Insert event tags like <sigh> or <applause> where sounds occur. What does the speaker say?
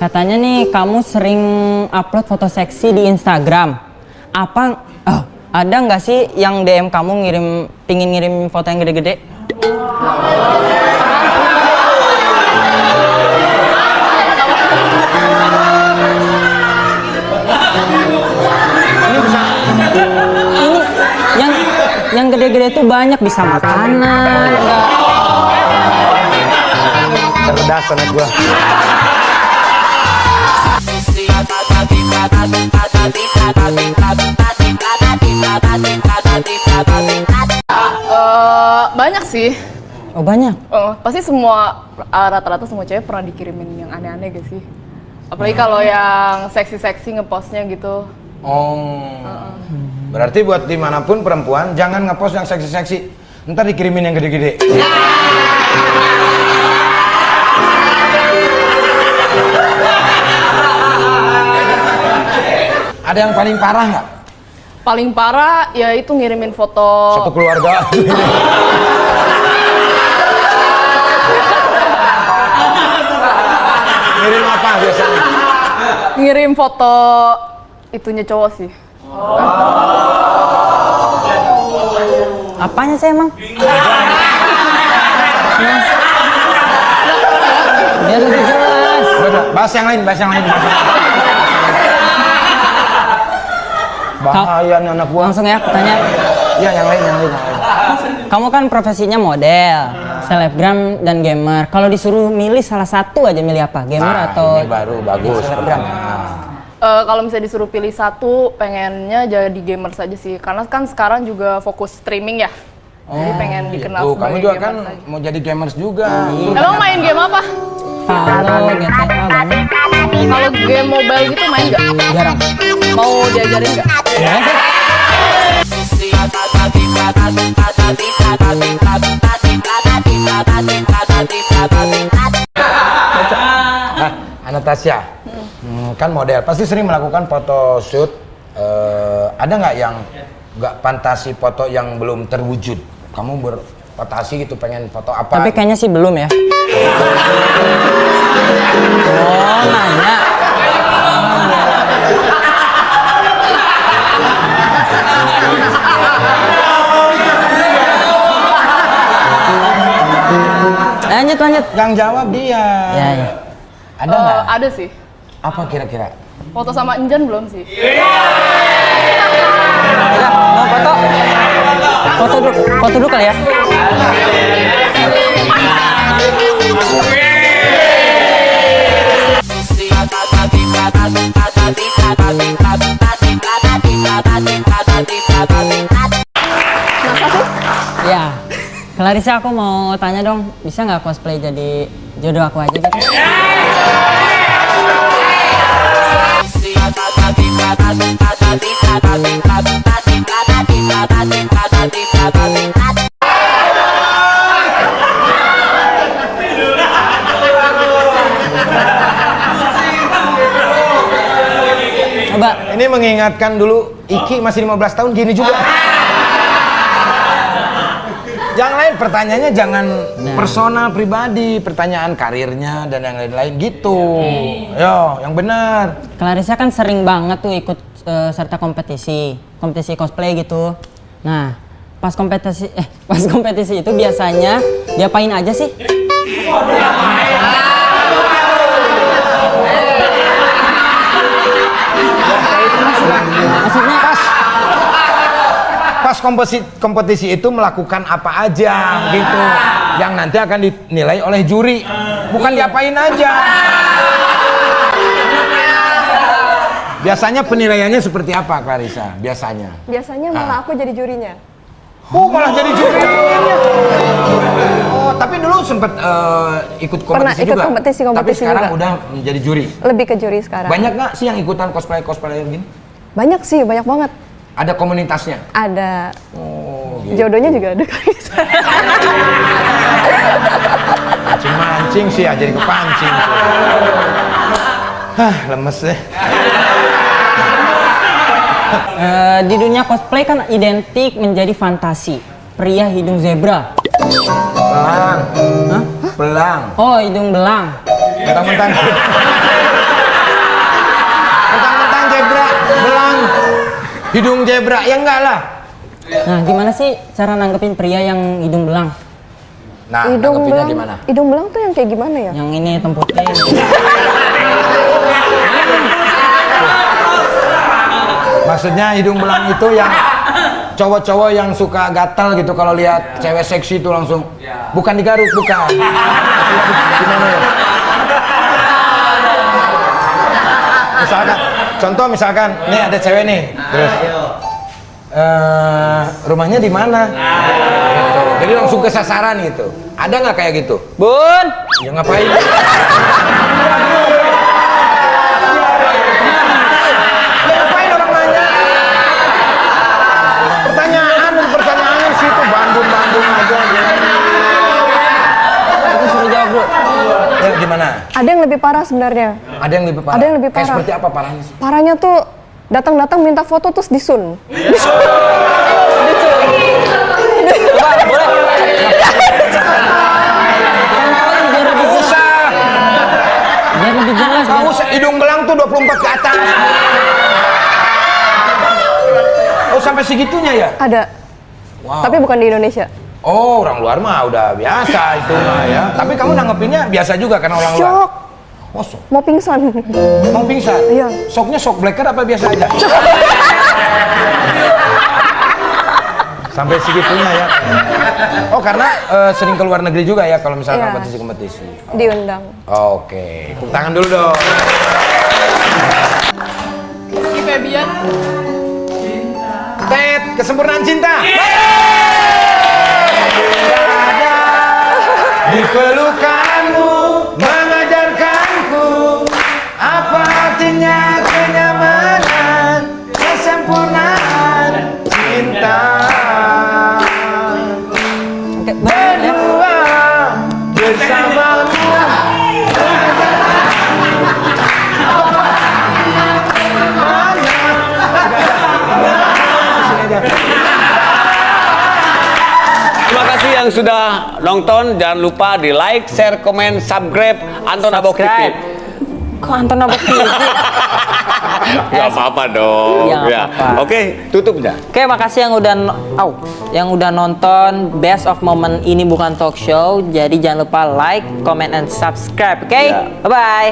Katanya nih kamu sering upload foto seksi di Instagram. Apa oh, ada nggak sih yang DM kamu ngirim pingin ngirim foto yang gede-gede? Yang yang gede-gede tuh banyak bisa makanan. cerdas anak gua. Eh, banyak sih. Oh banyak. Eh, pasti semua eh, rata-rata semua cewek pernah dikirimin yang aneh-aneh gak sih? Apalagi kalau yang seksi-seksi ngepostnya gitu. Oh. Berarti buat di mana pun perempuan jangan ngepost yang seksi-seksi. Ntar dikirimin yang gede-gede. Ada yang paling parah nggak? Paling parah ya itu ngirimin foto Satu keluarga. Ngirim apa biasanya? ngirim foto itunya cowok sih. Apanya sih emang? Lebih jelas. Udah, bahas yang lain, bahas yang lain. bahas yang lain. Bahaya nih anak gua. Langsung ya tanya. Ya, yang lain, yang lain, yang lain. Kamu kan profesinya model, selebgram dan gamer. Kalau disuruh milih salah satu aja milih apa? Gamer Nah, atau ini baru bagus. selebgram? Eh, kalau misalnya disuruh pilih satu, pengennya jadi gamer saja sih. Karena kan sekarang juga fokus streaming ya. Jadi pengen dikenal Tuh, kamu sebagai juga kan saja. mau jadi gamers juga. Emang main game apa? Halo, GTA banyak. Kalau game mobile gitu main nggak? Jarang. Mau diajarin nggak? Ya. <laughs> Ah, Anastasia, hmm, kan model, pasti sering melakukan foto shoot. Eh, ada nggak yang nggak fantasi foto yang belum terwujud? Kamu berfantasi gitu pengen foto apa? Tapi kayaknya sih belum ya. Oh, nanya. Lanjut, lanjut. Yang jawab dia. Ya, ya. Ada Eh, nggak? ada sih. Apa kira-kira? Foto sama Enjan belum sih? Ya, mau foto? Foto dulu, foto dulu kali ya. Ya, Clarissa aku mau tanya dong, bisa nggak cosplay jadi jodoh aku aja gitu? Coba, Ini mengingatkan dulu Iki masih 15 tahun gini juga. Yang lain pertanyaannya jangan personal pribadi, pertanyaan karirnya dan yang lain-lain gitu. Yo, yang benar. Clarissa kan sering banget tuh ikut eh, serta kompetisi, kompetisi cosplay gitu. Nah, pas kompetisi eh <laughs> pas kompetisi itu biasanya diapain aja sih? Kompetisi kompetisi itu melakukan apa aja gitu. Yang nanti akan dinilai oleh juri. Bukan diapain aja. Biasanya penilaiannya seperti apa, Clarissa? Biasanya. Biasanya malah aku jadi jurinya. Oh, malah jadi juri. Oh, tapi dulu sempat eh, ikut kompetisi Pernah ikut juga. kompetisi- tapi kompetisi sekarang juga. udah menjadi juri. Lebih ke juri sekarang. Banyak nggak sih yang ikutan cosplay cosplay gini? Banyak sih, banyak banget. Ada komunitasnya. Ada Oh, gitu. jodohnya juga ada kali. Mancing mancing sih ya, jadi kepancing. Hah, lemes deh. eh, di dunia cosplay kan identik menjadi fantasi. Pria hidung zebra. Pelang, Hah? pelang. Oh, hidung belang. Mentang-mentang. Hidung zebra, ya enggak lah. Nah, gimana sih cara nanggepin pria yang hidung belang? Nah, hidung nanggepinnya belang, gimana? hidung belang tuh yang kayak gimana ya? Yang ini hitam putih. Maksudnya hidung belang itu yang cowok-cowok yang suka gatal gitu kalau lihat cewek seksi itu langsung bukan digaruk bukan. Gimana ya? <laughs> Misalkan, contoh misalkan, nih ada cewek nih, terus eh, rumahnya di mana? Gitu. Jadi langsung ke sasaran gitu. Ada nggak kayak gitu? Bun, Ya ngapain? <laughs> lebih parah sebenarnya. Ada yang lebih parah? Ada yang lebih Kayak parah. seperti apa parahnya sih? Parahnya tuh datang-datang minta foto terus disun. Coba, boleh. Biar lebih jelas. Gak usah, hidung belang tuh 24 ke atas. Oh sampai segitunya ya? Ada. Wow. Tapi bukan di Indonesia. Oh, orang luar mah udah biasa itu mah ya. Tapi kamu nanggepinnya biasa juga karena orang luar. Shock. Oh, sok. Mau pingsan. Mau pingsan? Iya. Shocknya shock blacker apa biasa aja? Sampai segitunya ya. Oh, karena eh, sering ke luar negeri juga ya kalau misalnya Iya. kompetisi-kompetisi. Diundang. Oke, tepuk tangan dulu dong. Rizky Febian. Tet, kesempurnaan cinta. Di artinya kenyamanan, kesempurnaan cinta. Berdua bersamamu. Terima kasih yang sudah nonton. Jangan lupa di like, share, komen, subscribe Anton Abok TV. Kok Anton Abok TV? Gak apa-apa dong. Ya, nggak apa-apa. Oke, tutup dah. Oke, makasih yang udah au, yang udah nonton Best of Moment ini bukan talk show. Jadi jangan lupa like, comment, and subscribe. Oke, Ya. bye bye.